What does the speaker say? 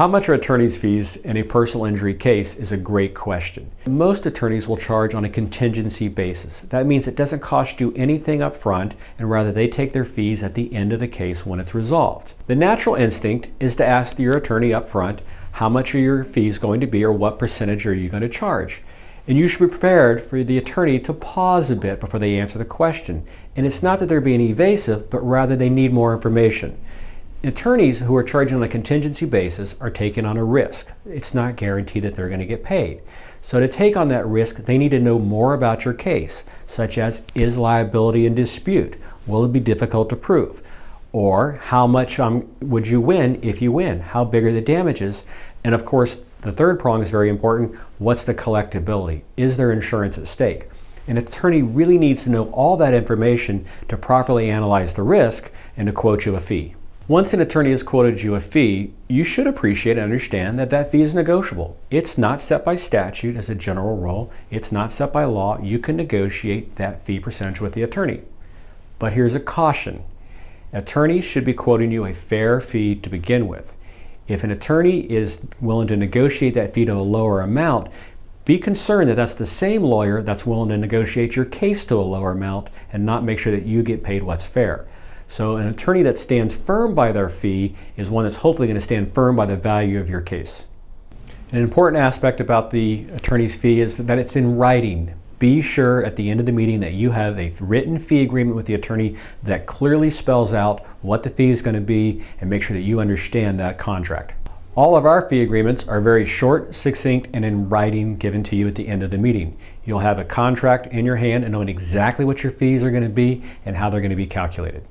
How much are attorney's fees in a personal injury case is a great question. Most attorneys will charge on a contingency basis. That means it doesn't cost you anything up front and rather they take their fees at the end of the case when it's resolved. The natural instinct is to ask your attorney up front, how much are your fees going to be or what percentage are you going to charge? And you should be prepared for the attorney to pause a bit before they answer the question. And it's not that they're being evasive, but rather they need more information. Attorneys who are charging on a contingency basis are taking on a risk. It's not guaranteed that they're going to get paid. So to take on that risk, they need to know more about your case, such as is liability in dispute? Will it be difficult to prove? Or how much um, would you win if you win? How big are the damages? And of course, the third prong is very important. What's the collectability? Is there insurance at stake? An attorney really needs to know all that information to properly analyze the risk and to quote you a fee. Once an attorney has quoted you a fee, you should appreciate and understand that that fee is negotiable. It's not set by statute as a general rule. It's not set by law. You can negotiate that fee percentage with the attorney. But here's a caution. Attorneys should be quoting you a fair fee to begin with. If an attorney is willing to negotiate that fee to a lower amount, be concerned that that's the same lawyer that's willing to negotiate your case to a lower amount and not make sure that you get paid what's fair. So an attorney that stands firm by their fee is one that's hopefully going to stand firm by the value of your case. An important aspect about the attorney's fee is that it's in writing. Be sure at the end of the meeting that you have a written fee agreement with the attorney that clearly spells out what the fee is going to be and make sure that you understand that contract. All of our fee agreements are very short, succinct, and in writing given to you at the end of the meeting. You'll have a contract in your hand and knowing exactly what your fees are going to be and how they're going to be calculated.